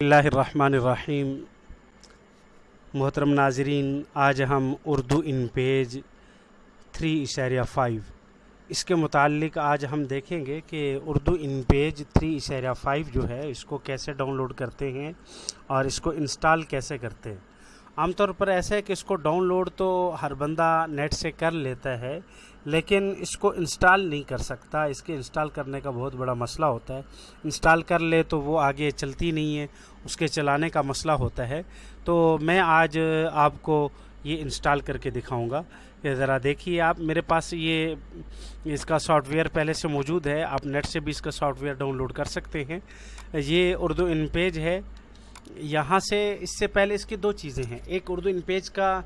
اللہ الرحمن الرحیم۔ محترم ناظرین، آج ہم اردو ان پیج تھری اشاریہ فائیو۔ اس کے متعلق آج ہم دیکھیں گے کہ اردو ان پیج تھری اشاریہ فائیو جو ہے، اس کو کیسے ڈاؤن لوڈ کرتے ہیں اور اس کو انسٹال کیسے کرتے ہیں۔ عام طور پر ایسا ہے کہ اس کو ڈاؤن لوڈ تو ہر بندہ نیٹ سے کر لیتا ہے، لیکن اس کو انسٹال نہیں کر سکتا۔ اس کے انسٹال کرنے کا بہت بڑا مسئلہ ہوتا ہے۔ انسٹال کر لے تو وہ آگے چلتی نہیں ہے، اس کے چلانے کا مسئلہ ہوتا ہے۔ تو میں آج آپ کو یہ انسٹال کر کے دکھاؤں گا۔ کہ ذرا دیکھیے آپ، میرے پاس یہ اس کا سافٹ ویئر پہلے سے موجود ہے۔ آپ نیٹ سے بھی اس کا سافٹ ویئر ڈاؤن لوڈ کر سکتے ہیں۔ یہ اردو ان پیج ہے۔ یہاں سے اس سے پہلے اس کی دو چیزیں ہیں۔ ایک اردو ان پیج کا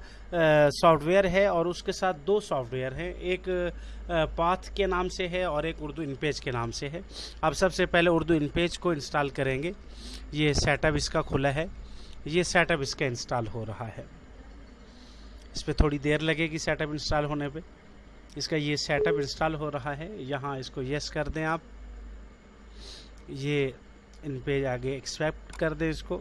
سافٹ ویئر ہے اور اس کے ساتھ دو سافٹ ویئر ہیں۔ ایک پاتھ کے نام سے ہے اور ایک اردو ان پیج کے نام سے ہے۔ اب سب سے پہلے اردو ان پیج کو انسٹال کریں گے۔ یہ سیٹ اپ اس کا کھلا ہے۔ یہ سیٹ اپ اس کا انسٹال ہو رہا ہے۔ اس پہ تھوڑی دیر لگے گی سیٹ اپ انسٹال ہونے پہ۔ اس کا یہ سیٹ اپ انسٹال ہو رہا ہے۔ یہاں اس کو یس کر دیں آپ۔ یہ ان پہ آگے ایکسپیکٹ کر دیں اس کو۔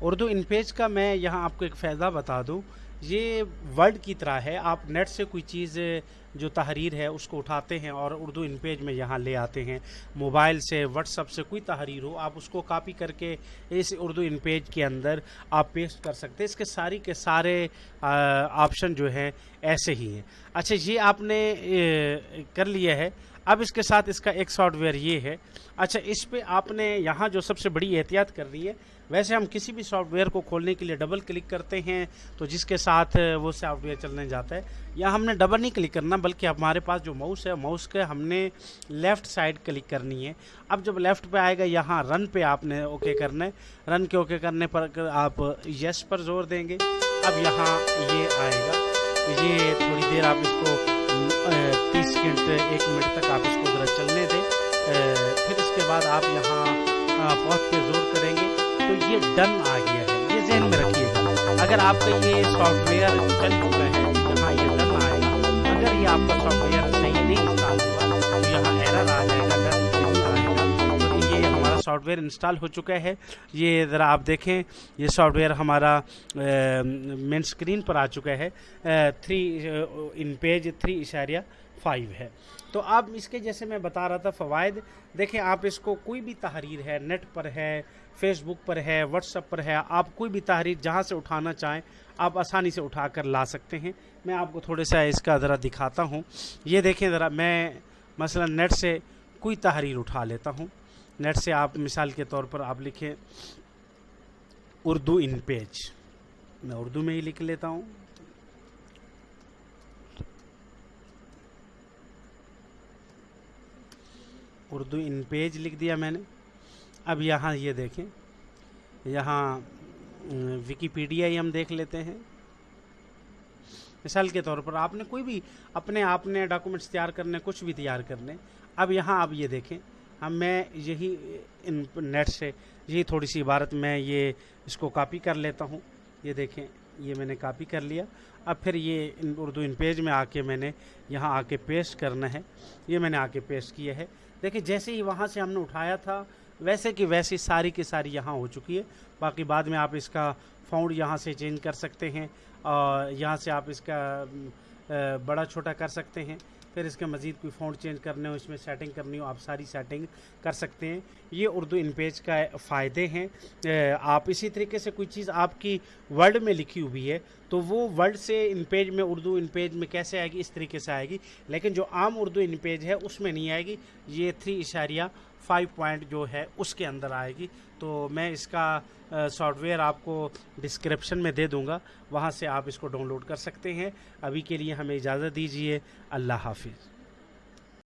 اردو ان پیج کا میں یہاں آپ کو ایک فائدہ بتا دوں۔ یہ ورڈ کی طرح ہے، آپ نیٹ سے کوئی چیز جو تحریر ہے، اس کو اٹھاتے ہیں اور اردو ان پیج میں یہاں لے آتے ہیں۔ موبائل سے، واٹس اپ سے کوئی تحریر ہو، آپ اس کو کاپی کر کے اس اردو ان پیج کے اندر آپ پیسٹ کر سکتے ہیں۔ اس کے ساری کے سارے آپشن جو ہیں، ایسے ہی ہیں۔ اچھا یہ آپ نے کر لیا ہے۔ اب اس کے ساتھ اس کا ایک سافٹ ویئر یہ ہے۔ اچھا اس پہ آپ نے یہاں جو سب سے بڑی احتیاط کر رہی ہے، ویسے ہم کسی بھی سافٹ ویئر کو کھولنے کے لیے ڈبل کلک کرتے ہیں تو جس کے ساتھ وہ سافٹ ویئر چلنے جاتا ہے۔ یا ہم نے ڈبل نہیں کلک کرنا، بلکہ ہمارے پاس جو ماؤس ہے ماؤس کے ہم نے لیفٹ سائڈ کلک کرنی ہے۔ اب جب لیفٹ پہ آئے گا، یہاں رن پہ آپ نے اوکے کرنا ہے۔ رن کے اوکے کرنے پر آپ یس پر زور دیں گے۔ اب یہاں یہ آئے گا۔ یہ تھوڑی دیر آپ اس کو تیس سیکنڈ ایک منٹ تک آپ اس کو ذرا چلنے دیں۔ پھر اس کے بعد آپ یہاں پہنچ کے زور کریں گے۔ تو یہ ڈن آ گیا ہے۔ یہ ذہن میں رکھیے۔ گا اگر آپ کا یہ سافٹ ویئر چل چکا ہے، جہاں یہ ڈن آئے، اگر یہ آپ کا software software install ہو چکا ہے۔ یہ ذرا آپ دیکھیں، یہ سافٹ ویئر ہمارا مین اسکرین پر آ چکا ہے۔ تھری ان پیج تھری اشاریہ فائیو ہے۔ تو آپ اس کے جیسے میں بتا رہا تھا فوائد، دیکھیں آپ اس کو کوئی بھی تحریر ہے نیٹ پر ہے فیس بک پر ہے واٹس اپ پر ہے، آپ کوئی بھی تحریر جہاں سے اٹھانا چاہیں، آپ آسانی سے اٹھا کر لا سکتے ہیں۔ میں آپ کو تھوڑے سا اس کا ذرا دکھاتا ہوں۔ یہ دیکھیں ذرا، میں مثلا نیٹ سے کوئی تحریر اٹھا لیتا ہوں۔ نیٹ سے آپ مثال کے طور پر آپ لکھیں اردو ان پیج۔ میں اردو میں ہی لکھ لیتا ہوں۔ اردو ان پیج لکھ دیا میں نے۔ اب یہاں یہ دیکھیں۔ یہاں وکیپیڈیا ہی ہم دیکھ لیتے ہیں۔ مثال کے طور پر آپ نے کوئی بھی اپنے آپ نے ڈاکومنٹس تیار کرنے، کچھ بھی تیار کرنے، اب یہاں آپ یہ دیکھیں۔ ہم میں یہی ان نیٹ سے یہی تھوڑی سی عبارت میں یہ اس کو کاپی کر لیتا ہوں۔ یہ دیکھیں، یہ میں نے کاپی کر لیا۔ اب پھر یہ ان اردو ان پیج میں آ کے میں نے یہاں آ کے پیسٹ کرنا ہے۔ یہ میں نے آ کے پیسٹ کیا ہے۔ دیکھیں، جیسے ہی وہاں سے ہم نے اٹھایا تھا، ویسے کہ ویسی ساری کی ساری یہاں ہو چکی ہے۔ باقی بعد میں آپ اس کا فاؤنڈ یہاں سے چینج کر سکتے ہیں۔ اور یہاں سے آپ اس کا بڑا چھوٹا کر سکتے ہیں۔ پھر اس کے مزید کوئی فونٹ چینج کرنے ہو، اس میں سیٹنگ کرنی ہو، آپ ساری سیٹنگ کر سکتے ہیں۔ یہ اردو ان پیج کا فائدے ہیں۔ آپ اسی طریقے سے کوئی چیز آپ کی ورڈ میں لکھی ہوئی ہے، تو وہ ورڈ سے ان پیج میں، اردو ان پیج میں کیسے آئے گی؟ اس طریقے سے آئے گی۔ لیکن جو عام اردو ان پیج ہے، اس میں نہیں آئے گی۔ یہ تھری اشاریہ فائیو پوائنٹ جو ہے، اس کے اندر آئے گی۔ تو میں اس کا سافٹ ویئر آپ کو ڈسکرپشن میں دے دوں گا۔ وہاں سے آپ اس کو ڈاؤن لوڈ کر سکتے ہیں۔ ابھی کے لیے ہمیں اجازت دیجیے اللہ حافظ۔